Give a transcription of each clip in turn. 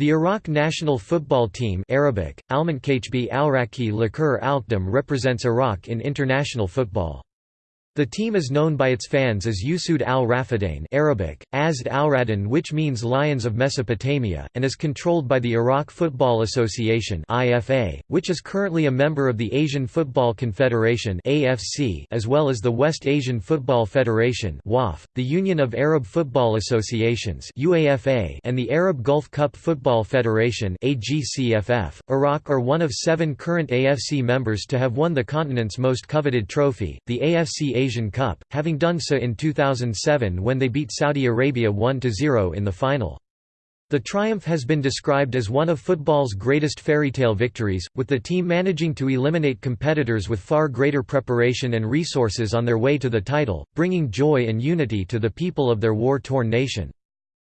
The Iraq national football team Arabic, Almankachbi Alraki Lakur Alkdam represents Iraq in international football. The team is known by its fans as Usud al-Rafadain Arabic, Azd al-Radin which means Lions of Mesopotamia, and is controlled by the Iraq Football Association IFA, which is currently a member of the Asian Football Confederation AFC, as well as the West Asian Football Federation WAF, the Union of Arab Football Associations UAFA, and the Arab Gulf Cup Football Federation AGCFF. Iraq are one of seven current AFC members to have won the continent's most coveted trophy, the AFC Asian Cup, having done so in 2007 when they beat Saudi Arabia 1–0 in the final. The triumph has been described as one of football's greatest fairy tale victories, with the team managing to eliminate competitors with far greater preparation and resources on their way to the title, bringing joy and unity to the people of their war-torn nation.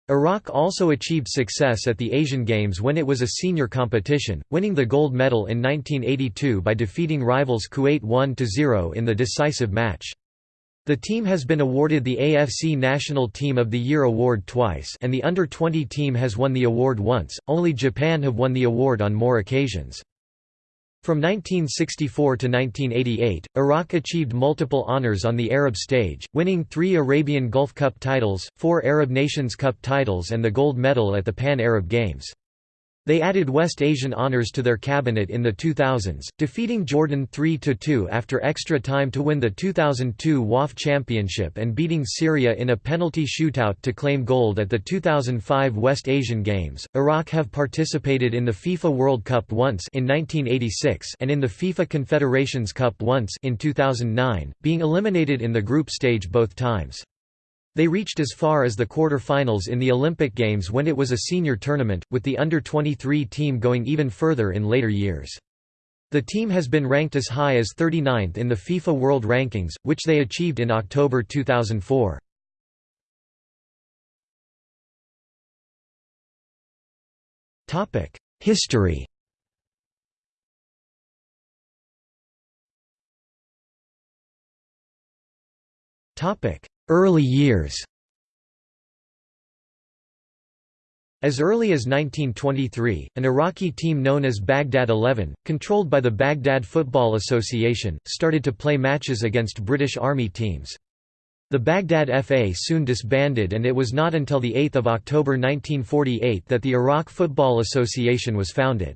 Iraq also achieved success at the Asian Games when it was a senior competition, winning the gold medal in 1982 by defeating rivals Kuwait 1–0 in the decisive match. The team has been awarded the AFC National Team of the Year award twice and the Under-20 team has won the award once, only Japan have won the award on more occasions. From 1964 to 1988, Iraq achieved multiple honors on the Arab stage, winning three Arabian Gulf Cup titles, four Arab Nations Cup titles and the gold medal at the Pan-Arab Games. They added West Asian honors to their cabinet in the 2000s, defeating Jordan 3–2 after extra time to win the 2002 WAF Championship and beating Syria in a penalty shootout to claim gold at the 2005 West Asian Games. Iraq have participated in the FIFA World Cup once in 1986 and in the FIFA Confederations Cup once in 2009, being eliminated in the group stage both times. They reached as far as the quarter-finals in the Olympic Games when it was a senior tournament, with the under-23 team going even further in later years. The team has been ranked as high as 39th in the FIFA World Rankings, which they achieved in October 2004. History Early years As early as 1923, an Iraqi team known as Baghdad 11, controlled by the Baghdad Football Association, started to play matches against British Army teams. The Baghdad FA soon disbanded and it was not until 8 October 1948 that the Iraq Football Association was founded.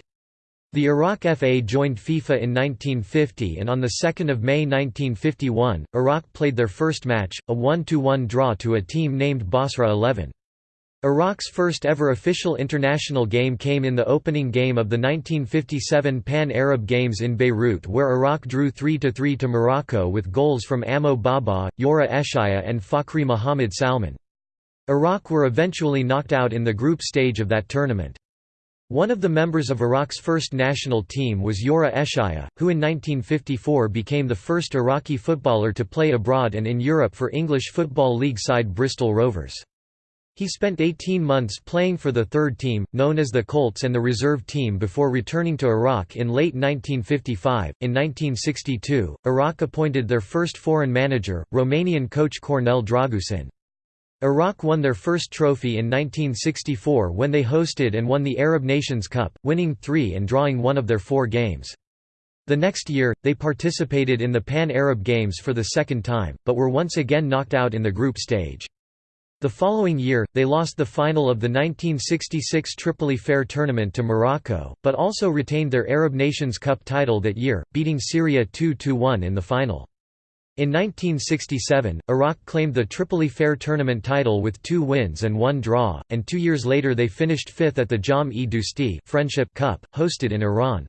The Iraq FA joined FIFA in 1950 and on 2 May 1951, Iraq played their first match, a 1–1 draw to a team named Basra 11. Iraq's first ever official international game came in the opening game of the 1957 Pan-Arab Games in Beirut where Iraq drew 3–3 to Morocco with goals from Amo Baba, Yora Eshaya and Fakhri Mohamed Salman. Iraq were eventually knocked out in the group stage of that tournament. One of the members of Iraq's first national team was Yora Eshaya, who in 1954 became the first Iraqi footballer to play abroad and in Europe for English Football League side Bristol Rovers. He spent 18 months playing for the third team, known as the Colts and the reserve team before returning to Iraq in late 1955. In 1962, Iraq appointed their first foreign manager, Romanian coach Cornel Dragusin. Iraq won their first trophy in 1964 when they hosted and won the Arab Nations Cup, winning three and drawing one of their four games. The next year, they participated in the Pan-Arab Games for the second time, but were once again knocked out in the group stage. The following year, they lost the final of the 1966 Tripoli Fair tournament to Morocco, but also retained their Arab Nations Cup title that year, beating Syria 2–1 in the final. In 1967, Iraq claimed the Tripoli Fair tournament title with two wins and one draw, and two years later they finished fifth at the Jam-e Friendship Cup, hosted in Iran.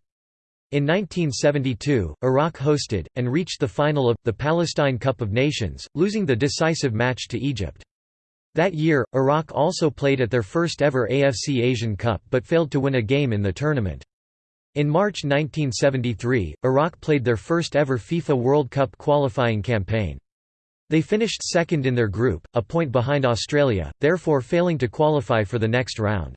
In 1972, Iraq hosted, and reached the final of, the Palestine Cup of Nations, losing the decisive match to Egypt. That year, Iraq also played at their first ever AFC Asian Cup but failed to win a game in the tournament. In March 1973, Iraq played their first ever FIFA World Cup qualifying campaign. They finished second in their group, a point behind Australia, therefore failing to qualify for the next round.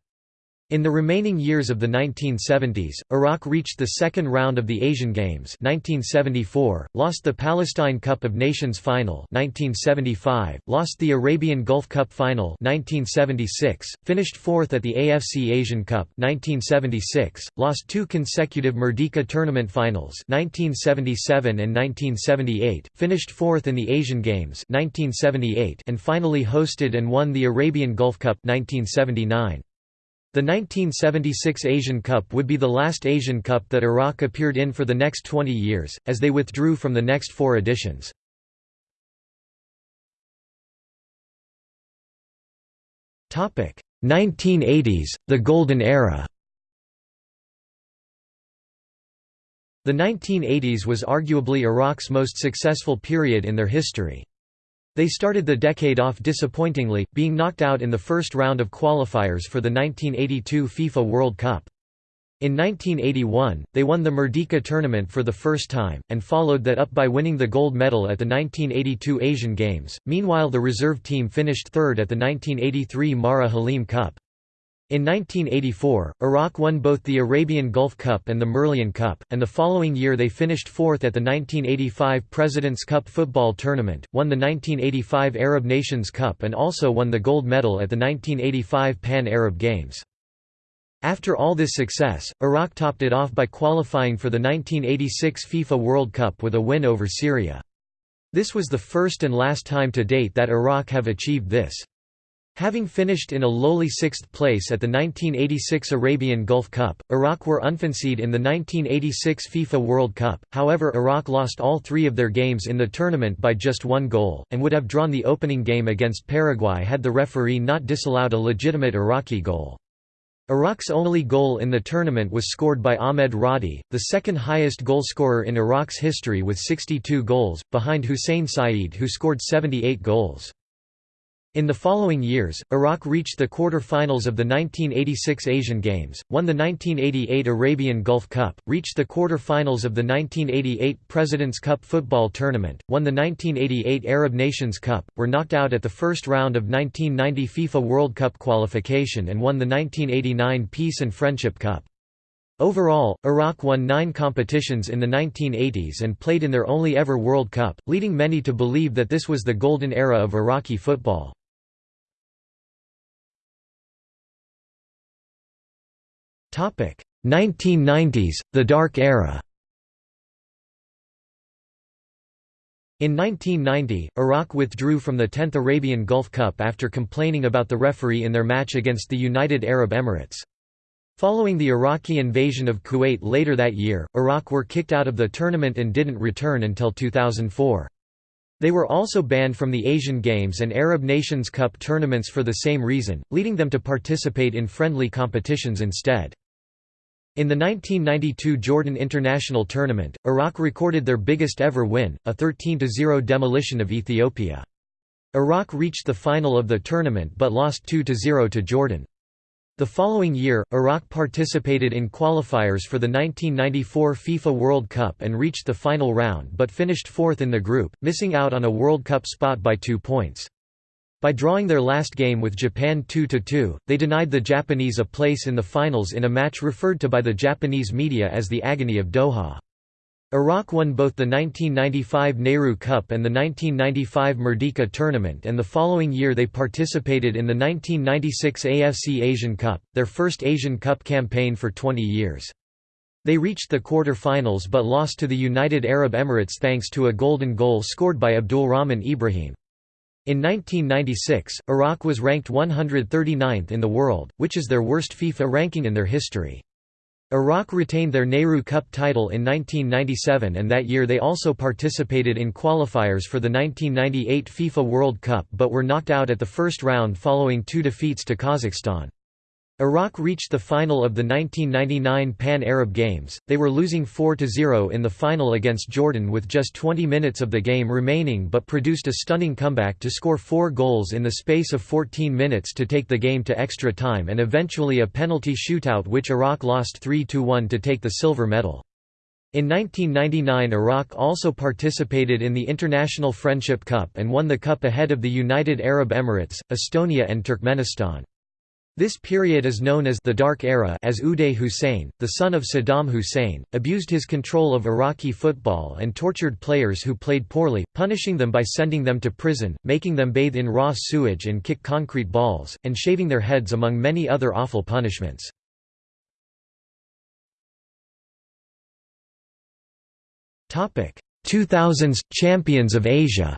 In the remaining years of the 1970s, Iraq reached the second round of the Asian Games 1974, lost the Palestine Cup of Nations final 1975, lost the Arabian Gulf Cup final 1976, finished fourth at the AFC Asian Cup 1976, lost two consecutive Merdeka tournament finals 1977 and 1978, finished fourth in the Asian Games 1978 and finally hosted and won the Arabian Gulf Cup 1979. The 1976 Asian Cup would be the last Asian Cup that Iraq appeared in for the next 20 years, as they withdrew from the next four editions. Topic 1980s, the Golden Era. The 1980s was arguably Iraq's most successful period in their history. They started the decade off disappointingly, being knocked out in the first round of qualifiers for the 1982 FIFA World Cup. In 1981, they won the Merdeka tournament for the first time, and followed that up by winning the gold medal at the 1982 Asian Games. Meanwhile, the reserve team finished third at the 1983 Marah Halim Cup. In 1984, Iraq won both the Arabian Gulf Cup and the Merlion Cup, and the following year they finished fourth at the 1985 President's Cup football tournament, won the 1985 Arab Nations Cup and also won the gold medal at the 1985 Pan-Arab Games. After all this success, Iraq topped it off by qualifying for the 1986 FIFA World Cup with a win over Syria. This was the first and last time to date that Iraq have achieved this. Having finished in a lowly sixth place at the 1986 Arabian Gulf Cup, Iraq were unfancied in the 1986 FIFA World Cup, however Iraq lost all three of their games in the tournament by just one goal, and would have drawn the opening game against Paraguay had the referee not disallowed a legitimate Iraqi goal. Iraq's only goal in the tournament was scored by Ahmed Radi, the second highest goalscorer in Iraq's history with 62 goals, behind Hussein Saeed who scored 78 goals. In the following years, Iraq reached the quarter-finals of the 1986 Asian Games, won the 1988 Arabian Gulf Cup, reached the quarter-finals of the 1988 President's Cup football tournament, won the 1988 Arab Nations Cup, were knocked out at the first round of 1990 FIFA World Cup qualification and won the 1989 Peace and Friendship Cup. Overall, Iraq won nine competitions in the 1980s and played in their only ever World Cup, leading many to believe that this was the golden era of Iraqi football. 1990s, the Dark Era In 1990, Iraq withdrew from the 10th Arabian Gulf Cup after complaining about the referee in their match against the United Arab Emirates. Following the Iraqi invasion of Kuwait later that year, Iraq were kicked out of the tournament and didn't return until 2004. They were also banned from the Asian Games and Arab Nations Cup tournaments for the same reason, leading them to participate in friendly competitions instead. In the 1992 Jordan International Tournament, Iraq recorded their biggest ever win, a 13–0 demolition of Ethiopia. Iraq reached the final of the tournament but lost 2–0 to Jordan. The following year, Iraq participated in qualifiers for the 1994 FIFA World Cup and reached the final round but finished fourth in the group, missing out on a World Cup spot by two points. By drawing their last game with Japan 2–2, they denied the Japanese a place in the finals in a match referred to by the Japanese media as the Agony of Doha. Iraq won both the 1995 Nehru Cup and the 1995 Merdeka tournament and the following year they participated in the 1996 AFC Asian Cup, their first Asian Cup campaign for 20 years. They reached the quarter-finals but lost to the United Arab Emirates thanks to a golden goal scored by Abdulrahman Ibrahim. In 1996, Iraq was ranked 139th in the world, which is their worst FIFA ranking in their history. Iraq retained their Nehru Cup title in 1997 and that year they also participated in qualifiers for the 1998 FIFA World Cup but were knocked out at the first round following two defeats to Kazakhstan. Iraq reached the final of the 1999 Pan-Arab Games, they were losing 4–0 in the final against Jordan with just 20 minutes of the game remaining but produced a stunning comeback to score four goals in the space of 14 minutes to take the game to extra time and eventually a penalty shootout which Iraq lost 3–1 to take the silver medal. In 1999 Iraq also participated in the International Friendship Cup and won the cup ahead of the United Arab Emirates, Estonia and Turkmenistan. This period is known as the Dark Era as Uday Hussein, the son of Saddam Hussein, abused his control of Iraqi football and tortured players who played poorly, punishing them by sending them to prison, making them bathe in raw sewage and kick concrete balls, and shaving their heads among many other awful punishments. Topic: 2000s – Champions of Asia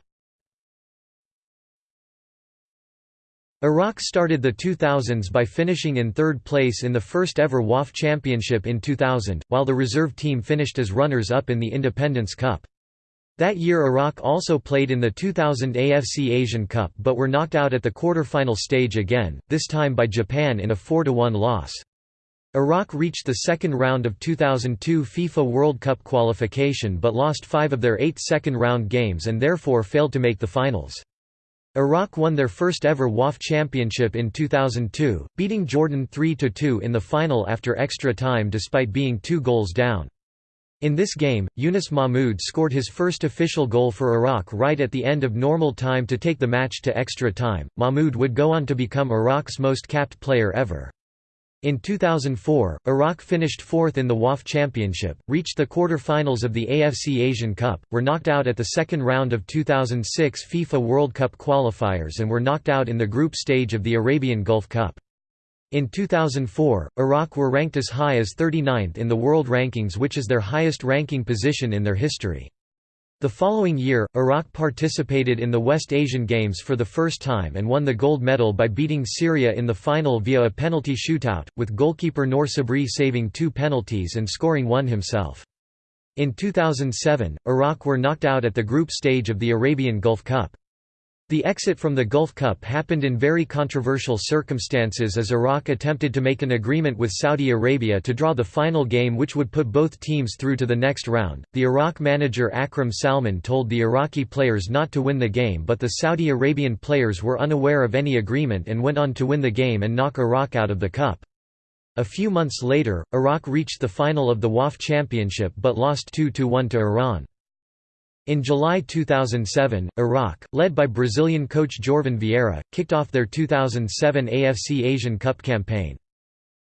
Iraq started the 2000s by finishing in third place in the first ever WAF Championship in 2000, while the reserve team finished as runners-up in the Independence Cup. That year Iraq also played in the 2000 AFC Asian Cup but were knocked out at the quarter-final stage again, this time by Japan in a 4–1 loss. Iraq reached the second round of 2002 FIFA World Cup qualification but lost five of their eight second-round games and therefore failed to make the finals. Iraq won their first ever WAF championship in 2002, beating Jordan 3–2 in the final after extra time despite being two goals down. In this game, Yunus Mahmoud scored his first official goal for Iraq right at the end of normal time to take the match to extra time. Mahmoud would go on to become Iraq's most capped player ever. In 2004, Iraq finished fourth in the WAF Championship, reached the quarter-finals of the AFC Asian Cup, were knocked out at the second round of 2006 FIFA World Cup qualifiers and were knocked out in the group stage of the Arabian Gulf Cup. In 2004, Iraq were ranked as high as 39th in the world rankings which is their highest ranking position in their history. The following year, Iraq participated in the West Asian Games for the first time and won the gold medal by beating Syria in the final via a penalty shootout, with goalkeeper Noor Sabri saving two penalties and scoring one himself. In 2007, Iraq were knocked out at the group stage of the Arabian Gulf Cup. The exit from the Gulf Cup happened in very controversial circumstances as Iraq attempted to make an agreement with Saudi Arabia to draw the final game which would put both teams through to the next round. The Iraq manager Akram Salman told the Iraqi players not to win the game but the Saudi Arabian players were unaware of any agreement and went on to win the game and knock Iraq out of the cup. A few months later, Iraq reached the final of the WAF championship but lost 2–1 to Iran. In July 2007, Iraq, led by Brazilian coach Jorvan Vieira, kicked off their 2007 AFC Asian Cup campaign.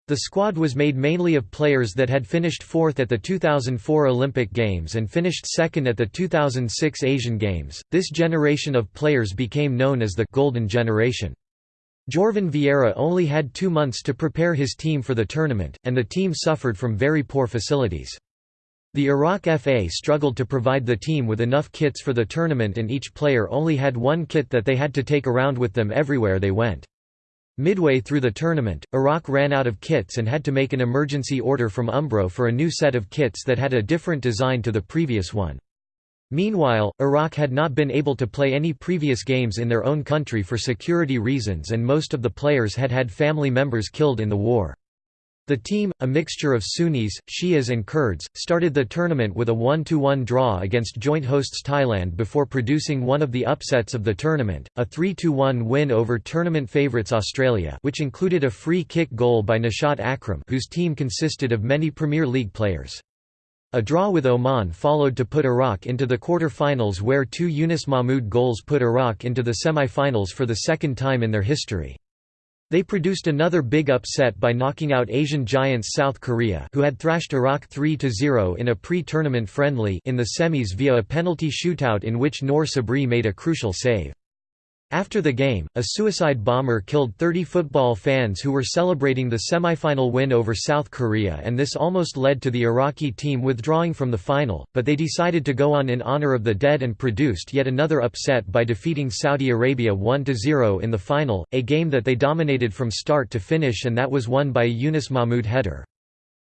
The squad was made mainly of players that had finished fourth at the 2004 Olympic Games and finished second at the 2006 Asian Games. This generation of players became known as the Golden Generation. Jorvan Vieira only had two months to prepare his team for the tournament, and the team suffered from very poor facilities. The Iraq FA struggled to provide the team with enough kits for the tournament and each player only had one kit that they had to take around with them everywhere they went. Midway through the tournament, Iraq ran out of kits and had to make an emergency order from Umbro for a new set of kits that had a different design to the previous one. Meanwhile, Iraq had not been able to play any previous games in their own country for security reasons and most of the players had had family members killed in the war. The team, a mixture of Sunnis, Shias and Kurds, started the tournament with a 1–1 draw against joint hosts Thailand before producing one of the upsets of the tournament, a 3–1 win over tournament favourites Australia which included a free kick goal by Nashat Akram whose team consisted of many Premier League players. A draw with Oman followed to put Iraq into the quarter-finals where two Yunus Mahmoud goals put Iraq into the semi-finals for the second time in their history. They produced another big upset by knocking out Asian giants South Korea who had thrashed Iraq 3–0 in a pre-tournament friendly in the semis via a penalty shootout in which Noor Sabri made a crucial save. After the game, a suicide bomber killed 30 football fans who were celebrating the semifinal win over South Korea and this almost led to the Iraqi team withdrawing from the final, but they decided to go on in honor of the dead and produced yet another upset by defeating Saudi Arabia 1–0 in the final, a game that they dominated from start to finish and that was won by a Yunus Mahmoud header.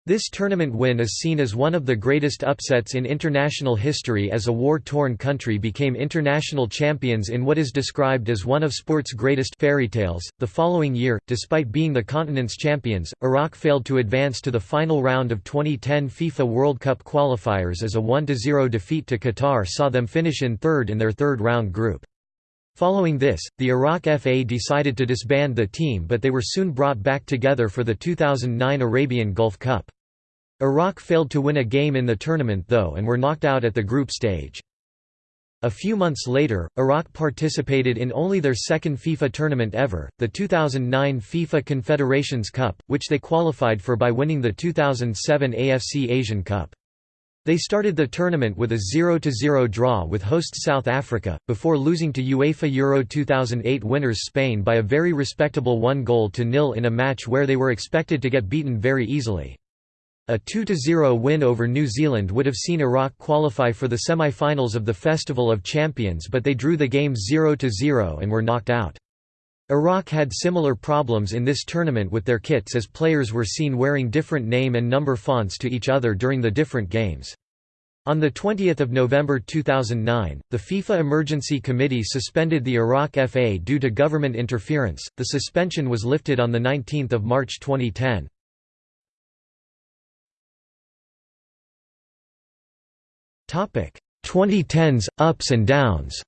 This tournament win is seen as one of the greatest upsets in international history as a war-torn country became international champions in what is described as one of sport's greatest fairy tales. The following year, despite being the continent's champions, Iraq failed to advance to the final round of 2010 FIFA World Cup qualifiers as a 1-0 defeat to Qatar saw them finish in third in their third round group. Following this, the Iraq FA decided to disband the team but they were soon brought back together for the 2009 Arabian Gulf Cup. Iraq failed to win a game in the tournament though and were knocked out at the group stage. A few months later, Iraq participated in only their second FIFA tournament ever, the 2009 FIFA Confederations Cup, which they qualified for by winning the 2007 AFC Asian Cup. They started the tournament with a 0–0 draw with host South Africa, before losing to UEFA Euro 2008 winners Spain by a very respectable one goal to nil in a match where they were expected to get beaten very easily. A 2–0 win over New Zealand would have seen Iraq qualify for the semi-finals of the Festival of Champions but they drew the game 0–0 and were knocked out. Iraq had similar problems in this tournament with their kits as players were seen wearing different name and number fonts to each other during the different games. On 20 November 2009, the FIFA Emergency Committee suspended the Iraq FA due to government interference. The suspension was lifted on 19 March 2010. 2010s ups and downs.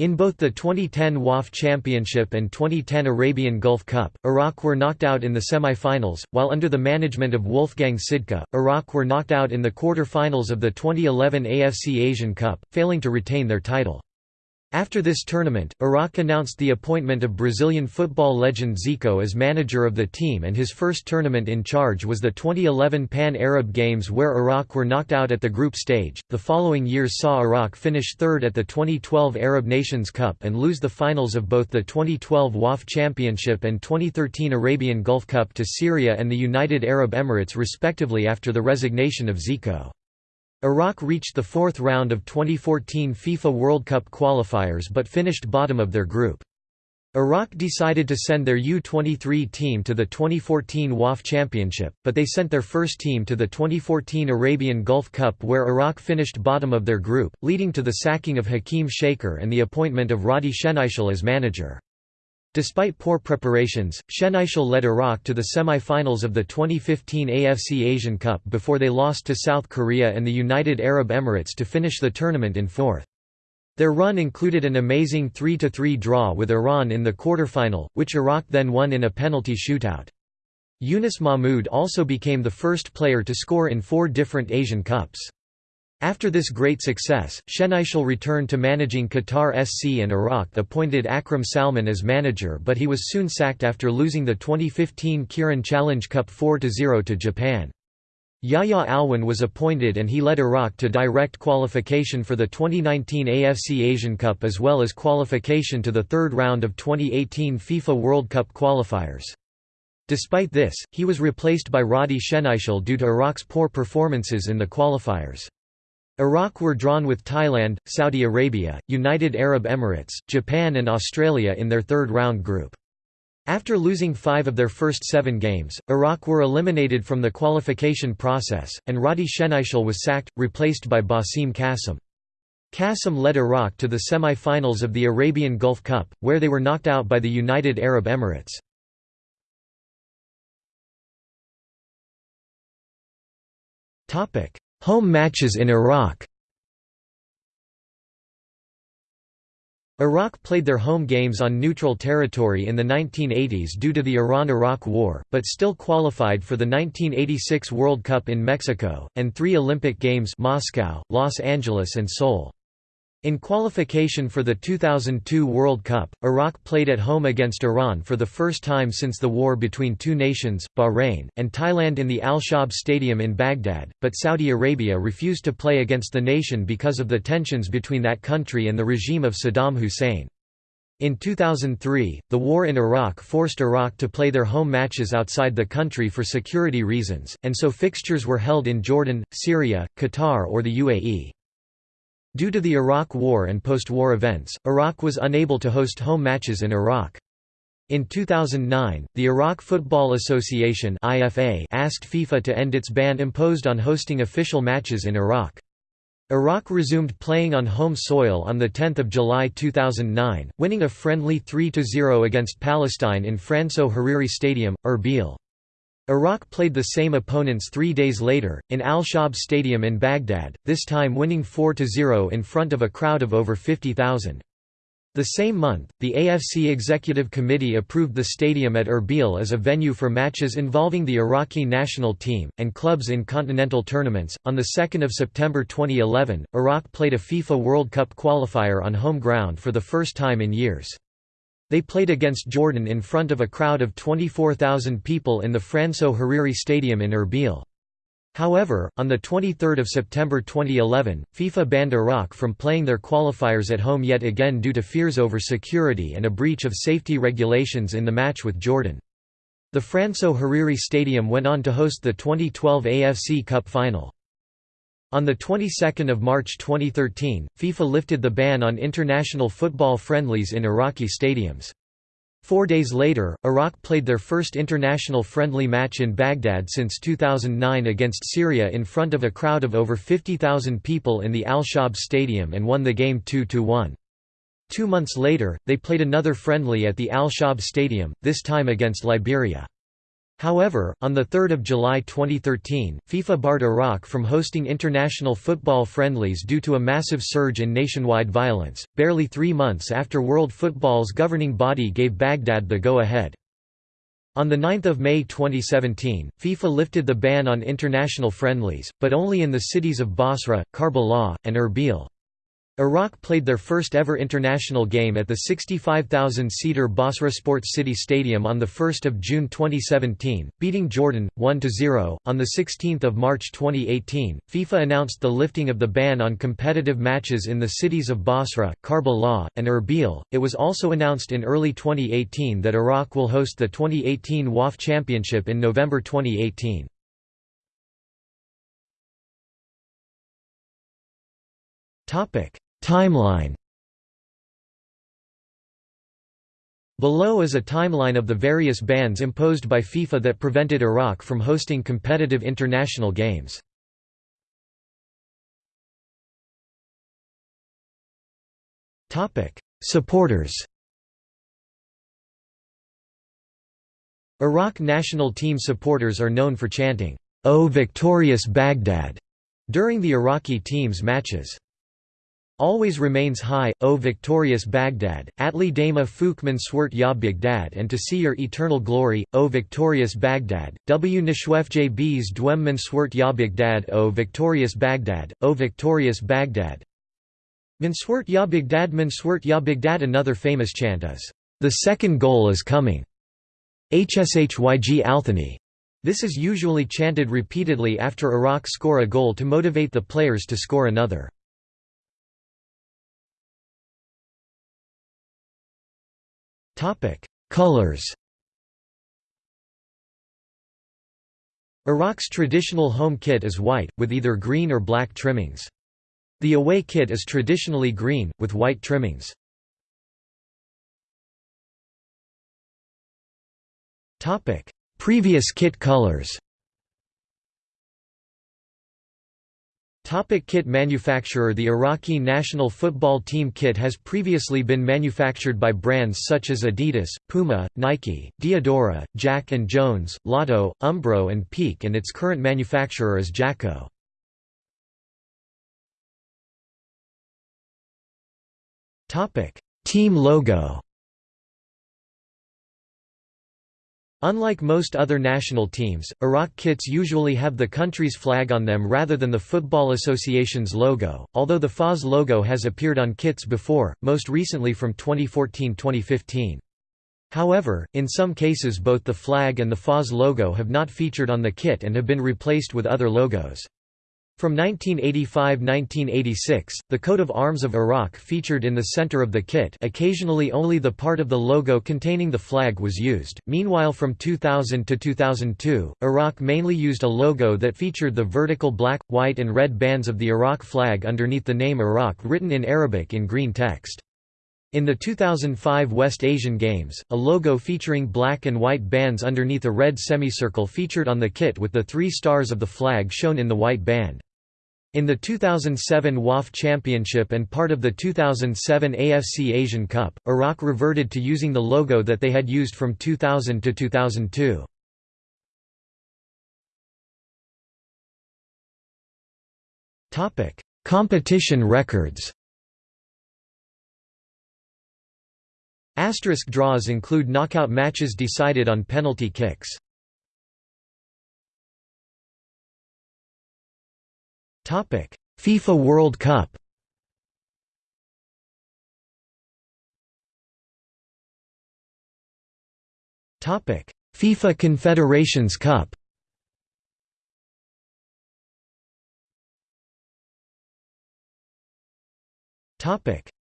In both the 2010 WAF Championship and 2010 Arabian Gulf Cup, Iraq were knocked out in the semi-finals, while under the management of Wolfgang Sidka, Iraq were knocked out in the quarter-finals of the 2011 AFC Asian Cup, failing to retain their title. After this tournament, Iraq announced the appointment of Brazilian football legend Zico as manager of the team and his first tournament in charge was the 2011 Pan-Arab Games where Iraq were knocked out at the group stage. The following years saw Iraq finish third at the 2012 Arab Nations Cup and lose the finals of both the 2012 WAF Championship and 2013 Arabian Gulf Cup to Syria and the United Arab Emirates respectively after the resignation of Zico. Iraq reached the fourth round of 2014 FIFA World Cup qualifiers but finished bottom of their group. Iraq decided to send their U-23 team to the 2014 WAF Championship, but they sent their first team to the 2014 Arabian Gulf Cup where Iraq finished bottom of their group, leading to the sacking of Hakeem Shaker and the appointment of Radi Shenaishal as manager. Despite poor preparations, Shenaishal led Iraq to the semi-finals of the 2015 AFC Asian Cup before they lost to South Korea and the United Arab Emirates to finish the tournament in fourth. Their run included an amazing 3–3 draw with Iran in the quarterfinal, which Iraq then won in a penalty shootout. Yunus Mahmoud also became the first player to score in four different Asian Cups. After this great success, Shenaishal returned to managing Qatar SC and Iraq appointed Akram Salman as manager but he was soon sacked after losing the 2015 Kirin Challenge Cup 4–0 to Japan. Yahya Alwan was appointed and he led Iraq to direct qualification for the 2019 AFC Asian Cup as well as qualification to the third round of 2018 FIFA World Cup qualifiers. Despite this, he was replaced by Radi Shenaishal due to Iraq's poor performances in the qualifiers. Iraq were drawn with Thailand, Saudi Arabia, United Arab Emirates, Japan and Australia in their third-round group. After losing five of their first seven games, Iraq were eliminated from the qualification process, and Radi Shenaishal was sacked, replaced by Basim Qasim. Qasim led Iraq to the semi-finals of the Arabian Gulf Cup, where they were knocked out by the United Arab Emirates. Home matches in Iraq Iraq played their home games on neutral territory in the 1980s due to the Iran–Iraq War, but still qualified for the 1986 World Cup in Mexico, and three Olympic Games Moscow, Los Angeles and Seoul. In qualification for the 2002 World Cup, Iraq played at home against Iran for the first time since the war between two nations, Bahrain, and Thailand in the Al-Shaab Stadium in Baghdad, but Saudi Arabia refused to play against the nation because of the tensions between that country and the regime of Saddam Hussein. In 2003, the war in Iraq forced Iraq to play their home matches outside the country for security reasons, and so fixtures were held in Jordan, Syria, Qatar or the UAE. Due to the Iraq War and post-war events, Iraq was unable to host home matches in Iraq. In 2009, the Iraq Football Association IFA asked FIFA to end its ban imposed on hosting official matches in Iraq. Iraq resumed playing on home soil on 10 July 2009, winning a friendly 3–0 against Palestine in Franso Hariri Stadium, Erbil. Iraq played the same opponents three days later, in Al-Shaab Stadium in Baghdad, this time winning 4–0 in front of a crowd of over 50,000. The same month, the AFC Executive Committee approved the stadium at Erbil as a venue for matches involving the Iraqi national team, and clubs in continental tournaments. On 2 September 2011, Iraq played a FIFA World Cup qualifier on home ground for the first time in years. They played against Jordan in front of a crowd of 24,000 people in the Franso Hariri Stadium in Erbil. However, on 23 September 2011, FIFA banned Iraq from playing their qualifiers at home yet again due to fears over security and a breach of safety regulations in the match with Jordan. The Franso Hariri Stadium went on to host the 2012 AFC Cup final. On the 22nd of March 2013, FIFA lifted the ban on international football friendlies in Iraqi stadiums. Four days later, Iraq played their first international friendly match in Baghdad since 2009 against Syria in front of a crowd of over 50,000 people in the Al-Shaab Stadium and won the game 2–1. Two months later, they played another friendly at the Al-Shaab Stadium, this time against Liberia. However, on 3 July 2013, FIFA barred Iraq from hosting international football friendlies due to a massive surge in nationwide violence, barely three months after World Football's governing body gave Baghdad the go-ahead. On 9 May 2017, FIFA lifted the ban on international friendlies, but only in the cities of Basra, Karbala, and Erbil. Iraq played their first ever international game at the 65,000-seater Basra Sports City Stadium on 1 June 2017, beating Jordan, 1–0. On 16 March 2018, FIFA announced the lifting of the ban on competitive matches in the cities of Basra, Karbala, and Erbil. It was also announced in early 2018 that Iraq will host the 2018 WAF Championship in November 2018. Topic Timeline. Below is a timeline of the various bans imposed by FIFA that prevented Iraq from hosting competitive international games. Supporters. Iraq national team supporters are known for chanting, O victorious Baghdad, during the Iraqi team's matches always remains high, O victorious Baghdad, Atli Dama Fuk Manswert Ya Baghdad and to see your eternal glory, O victorious Baghdad, W Nishwefj Bs Dwem Manswert Ya Baghdad O victorious Baghdad, O victorious Baghdad Manswert Ya Baghdad Manswert Ya Baghdad Another famous chant is, "'The second goal is coming' Hshyg Althani. This is usually chanted repeatedly after Iraq score a goal to motivate the players to score another. Colors Iraq's traditional home kit is white, with either green or black trimmings. The away kit is traditionally green, with white trimmings. Previous kit colors Topic kit manufacturer The Iraqi national football team kit has previously been manufactured by brands such as Adidas, Puma, Nike, Diadora, Jack & Jones, Lotto, Umbro and Peak and its current manufacturer is Jako. Team logo Unlike most other national teams, Iraq kits usually have the country's flag on them rather than the Football Association's logo, although the FAS logo has appeared on kits before, most recently from 2014-2015. However, in some cases both the flag and the FAS logo have not featured on the kit and have been replaced with other logos. From 1985–1986, the coat of arms of Iraq featured in the center of the kit occasionally only the part of the logo containing the flag was used, meanwhile from 2000 to 2002, Iraq mainly used a logo that featured the vertical black, white and red bands of the Iraq flag underneath the name Iraq written in Arabic in green text. In the 2005 West Asian Games, a logo featuring black and white bands underneath a red semicircle featured on the kit with the three stars of the flag shown in the white band. In the 2007 WAF Championship and part of the 2007 AFC Asian Cup, Iraq reverted to using the logo that they had used from 2000 to 2002. Topic: Competition records Asterisk draws include knockout matches decided on penalty kicks. FIFA World Cup. FIFA Confederations Cup.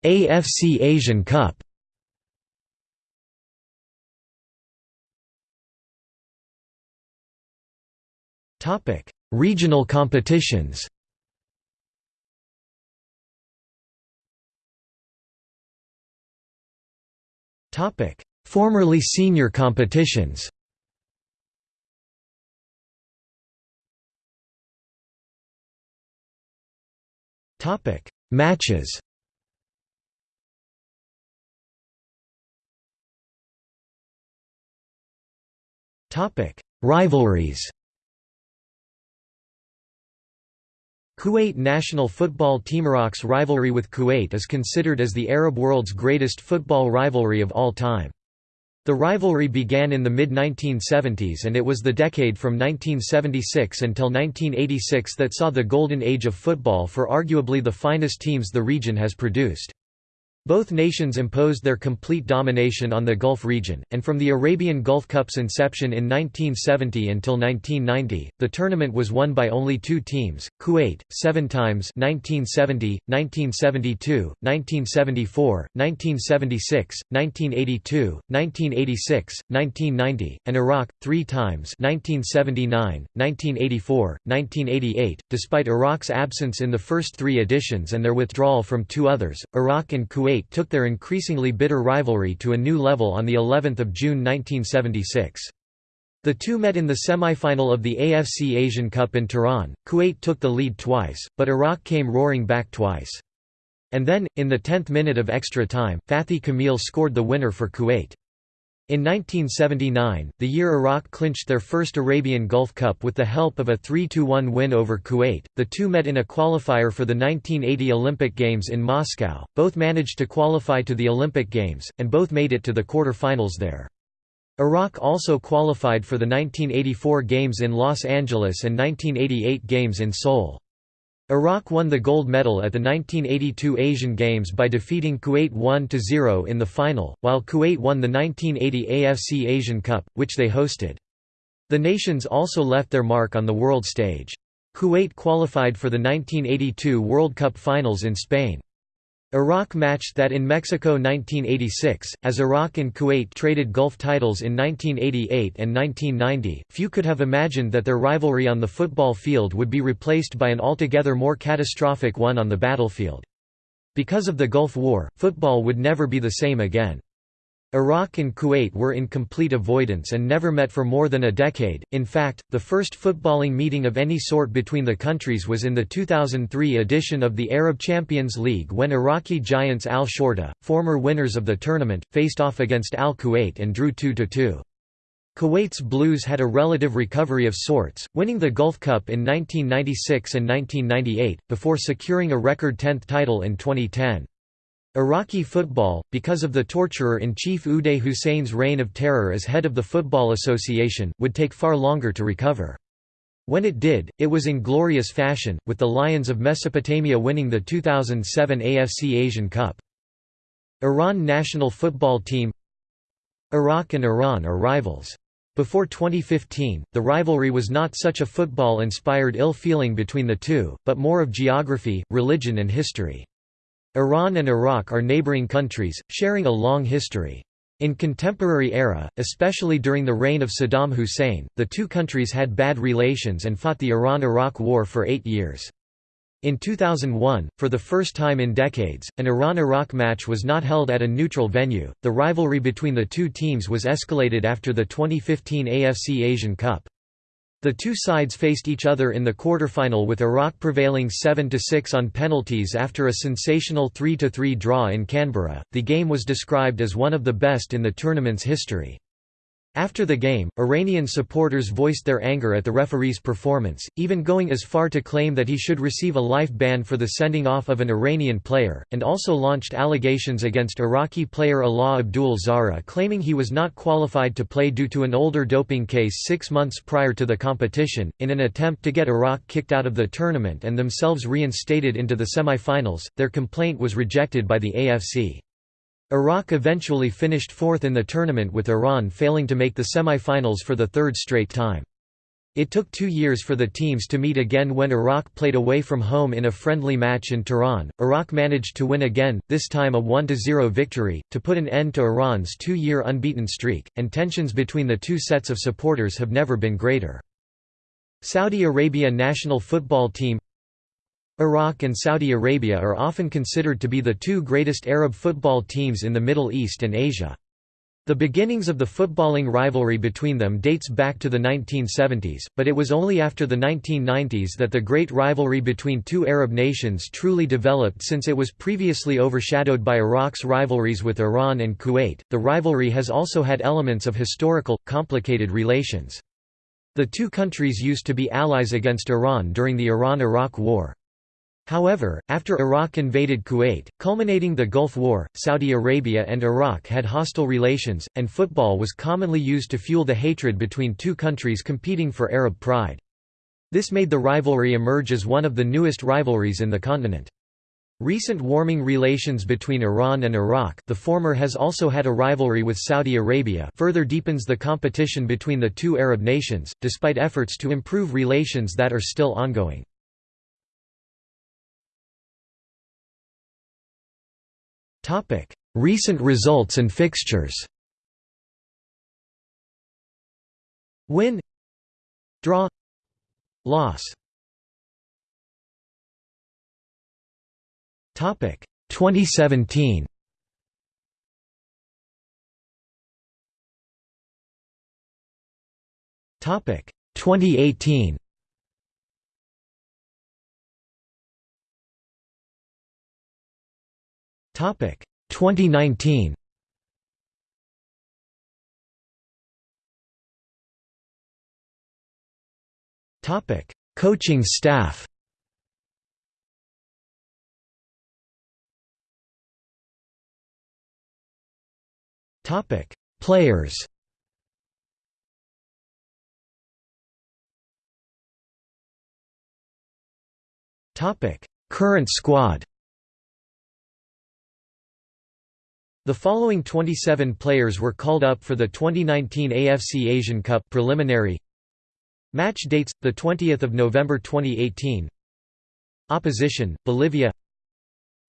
AFC Asian Cup. Topic: Regional competitions. Topic: Formerly senior competitions. Topic: Matches. Topic: Rivalries. Kuwait national football team Iraq's rivalry with Kuwait is considered as the Arab world's greatest football rivalry of all time. The rivalry began in the mid-1970s and it was the decade from 1976 until 1986 that saw the golden age of football for arguably the finest teams the region has produced. Both nations imposed their complete domination on the Gulf region, and from the Arabian Gulf Cup's inception in 1970 until 1990, the tournament was won by only two teams, Kuwait, seven times 1970, 1972, 1974, 1976, 1982, 1986, 1990, and Iraq, three times 1979, 1984, 1988. Despite Iraq's absence in the first three editions and their withdrawal from two others, Iraq and Kuwait Took their increasingly bitter rivalry to a new level on the 11th of June 1976. The two met in the semi-final of the AFC Asian Cup in Tehran. Kuwait took the lead twice, but Iraq came roaring back twice. And then, in the 10th minute of extra time, Fathi Kamil scored the winner for Kuwait. In 1979, the year Iraq clinched their first Arabian Gulf Cup with the help of a 3–1 win over Kuwait, the two met in a qualifier for the 1980 Olympic Games in Moscow, both managed to qualify to the Olympic Games, and both made it to the quarter-finals there. Iraq also qualified for the 1984 Games in Los Angeles and 1988 Games in Seoul. Iraq won the gold medal at the 1982 Asian Games by defeating Kuwait 1–0 in the final, while Kuwait won the 1980 AFC Asian Cup, which they hosted. The nations also left their mark on the world stage. Kuwait qualified for the 1982 World Cup finals in Spain. Iraq matched that in Mexico 1986, as Iraq and Kuwait traded Gulf titles in 1988 and 1990, few could have imagined that their rivalry on the football field would be replaced by an altogether more catastrophic one on the battlefield. Because of the Gulf War, football would never be the same again. Iraq and Kuwait were in complete avoidance and never met for more than a decade. In fact, the first footballing meeting of any sort between the countries was in the 2003 edition of the Arab Champions League when Iraqi giants Al Shorta, former winners of the tournament, faced off against Al Kuwait and drew 2–2. Kuwait's Blues had a relative recovery of sorts, winning the Gulf Cup in 1996 and 1998, before securing a record 10th title in 2010. Iraqi football, because of the torturer-in-chief Uday Hussein's reign of terror as head of the Football Association, would take far longer to recover. When it did, it was in glorious fashion, with the Lions of Mesopotamia winning the 2007 AFC Asian Cup. Iran national football team Iraq and Iran are rivals. Before 2015, the rivalry was not such a football-inspired ill-feeling between the two, but more of geography, religion and history. Iran and Iraq are neighboring countries, sharing a long history. In contemporary era, especially during the reign of Saddam Hussein, the two countries had bad relations and fought the Iran–Iraq War for eight years. In 2001, for the first time in decades, an Iran–Iraq match was not held at a neutral venue. The rivalry between the two teams was escalated after the 2015 AFC Asian Cup. The two sides faced each other in the quarterfinal with Iraq prevailing 7–6 on penalties after a sensational 3–3 draw in Canberra. The game was described as one of the best in the tournament's history. After the game, Iranian supporters voiced their anger at the referee's performance, even going as far to claim that he should receive a life ban for the sending off of an Iranian player, and also launched allegations against Iraqi player Alaa Abdul Zahra claiming he was not qualified to play due to an older doping case six months prior to the competition, in an attempt to get Iraq kicked out of the tournament and themselves reinstated into the semi-finals. Their complaint was rejected by the AFC. Iraq eventually finished fourth in the tournament with Iran failing to make the semi-finals for the third straight time. It took two years for the teams to meet again when Iraq played away from home in a friendly match in Tehran. Iraq managed to win again, this time a 1–0 victory, to put an end to Iran's two-year unbeaten streak, and tensions between the two sets of supporters have never been greater. Saudi Arabia national football team Iraq and Saudi Arabia are often considered to be the two greatest Arab football teams in the Middle East and Asia. The beginnings of the footballing rivalry between them dates back to the 1970s, but it was only after the 1990s that the great rivalry between two Arab nations truly developed since it was previously overshadowed by Iraq's rivalries with Iran and Kuwait. The rivalry has also had elements of historical, complicated relations. The two countries used to be allies against Iran during the Iran–Iraq War. However, after Iraq invaded Kuwait, culminating the Gulf War, Saudi Arabia and Iraq had hostile relations, and football was commonly used to fuel the hatred between two countries competing for Arab pride. This made the rivalry emerge as one of the newest rivalries in the continent. Recent warming relations between Iran and Iraq the former has also had a rivalry with Saudi Arabia further deepens the competition between the two Arab nations, despite efforts to improve relations that are still ongoing. Topic: Recent results and fixtures. Win. Draw. Loss. Topic. 2017 Topic. 2018 Topic. 2019 Topic. Coaching staff. Topic. Players. Topic. Current squad The following 27 players were called up for the 2019 AFC Asian Cup preliminary. Match dates the 20th of November 2018 Opposition Bolivia.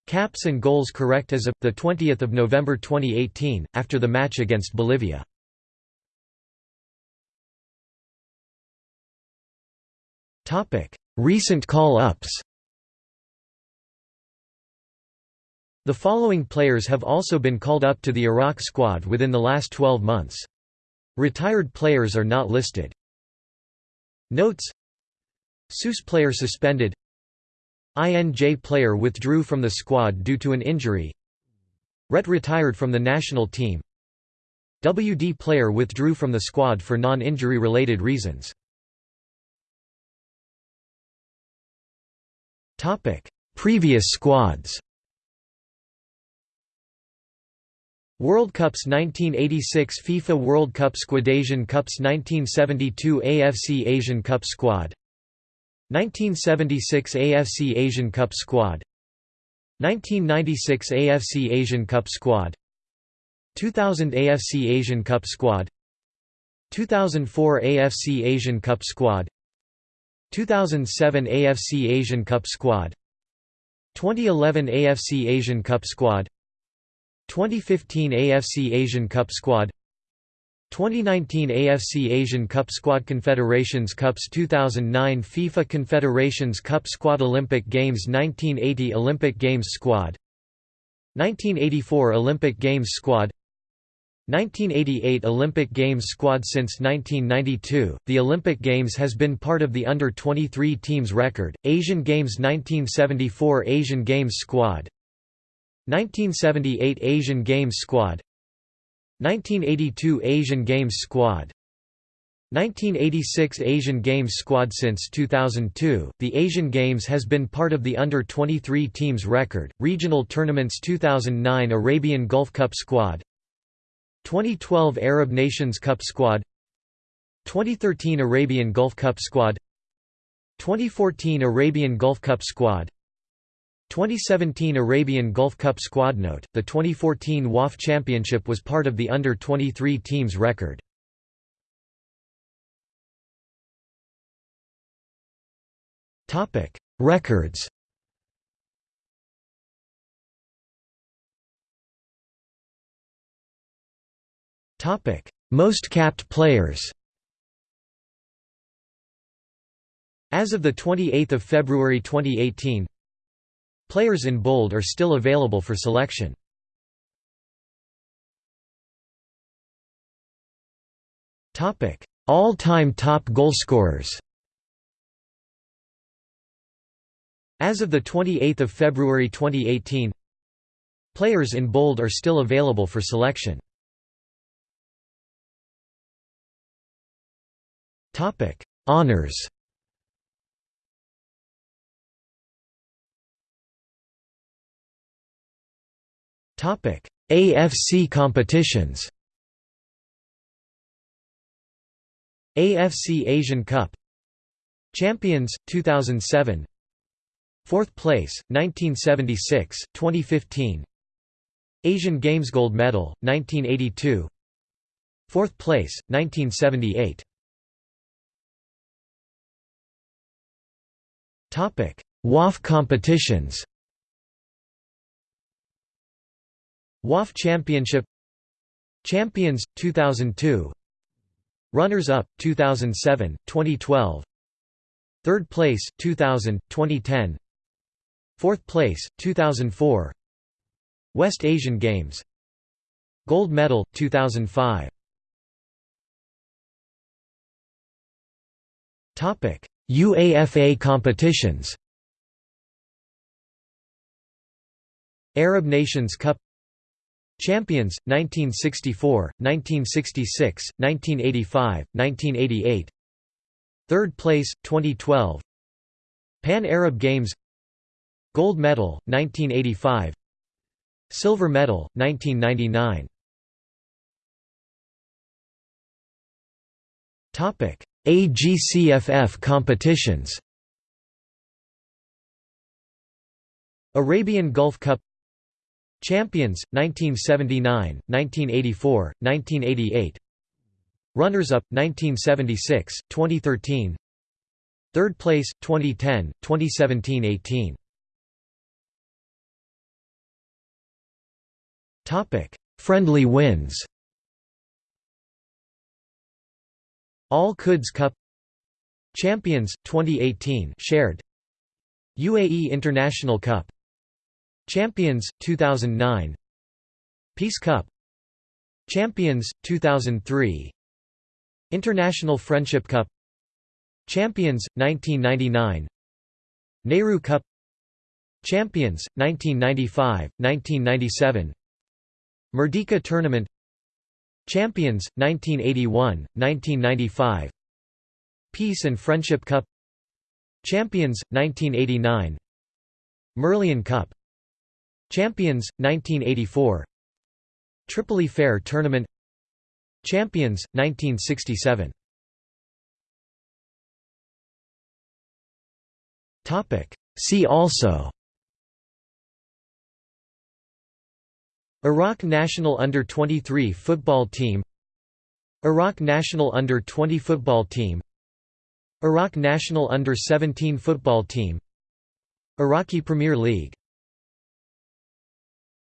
Caps and goals correct as of the 20th of November 2018 after the match against Bolivia. Topic. Recent call-ups The following players have also been called up to the Iraq squad within the last 12 months. Retired players are not listed. Notes. SUS player suspended. INJ player withdrew from the squad due to an injury. RET retired from the national team. WD player withdrew from the squad for non-injury related reasons. Previous squads World Cups 1986 FIFA World Cup Squad Asian Cups 1972 AFC Asian Cup Squad. 1976 AFC Asian Cup Squad. 1996 AFC Asian Cup Squad. 2000 AFC Asian Cup Squad. 2004 AFC Asian Cup Squad. 2007 AFC Asian Cup Squad. 2011 AFC Asian Cup Squad 2015 AFC Asian Cup Squad 2019 AFC Asian Cup Squad Confederations Cups 2009 FIFA Confederations Cup Squad Olympic Games 1980 Olympic Games Squad 1984 Olympic Games Squad 1988 Olympic Games squad Since 1992, the Olympic Games has been part of the under-23 team's record. Asian Games 1974 Asian Games squad 1978 Asian Games squad 1982 Asian Games squad 1986 Asian Games squad. Since 2002, the Asian Games has been part of the under-23 teams record, regional tournaments 2009 Arabian Gulf Cup squad 2012 Arab Nations Cup squad 2013 Arabian Gulf Cup squad 2014 Arabian Gulf Cup squad 2017 Arabian Gulf Cup squad Note, the 2014 WAF Championship was part of the under-23 teams record. Topic: Records Topic: Most capped players As of 28 February 2018 Players in bold are still available for selection. All-time top goalscorers As of 28 February 2018 Players in bold are still available for selection. Honours AFC competitions. AFC Asian Cup. Champions 2007 Fourth place, 1976, 2015 Asian Games Gold Medal, 1982 Fourth place, 1978 Topic WAF competitions WAF Championship Champions, 2002 Runners-up, 2007, 2012 Third place, 2000, 2010 Fourth place, 2004 West Asian Games Gold medal, 2005 Topic UAFA competitions. Arab Nations Cup Champions, 1964, 1966, 1985, 1988 Third place, 2012 Pan Arab Games. Gold medal, 1985 Silver medal, 1999 AGCFF competitions. Arabian Gulf Cup Champions, 1979, 1984, 1988 Runners-up, 1976, 2013 Third place, 2010, 2017–18 Topic: Friendly wins. Al-Quds Cup. Champions 2018 shared. UAE International Cup Champions 2009 Peace Cup. Champions 2003 International Friendship Cup. Champions 1999 Nehru Cup. Champions 1995 1997 Merdeka Tournament. Champions, 1981, 1995 Peace and Friendship Cup. Champions, 1989 Merlion Cup Champions, 1984 Tripoli Fair Tournament. Champions, 1967 See also. Iraq national under-23 football team. Iraq national under-20 football team. Iraq national under-17 football team. Iraqi Premier League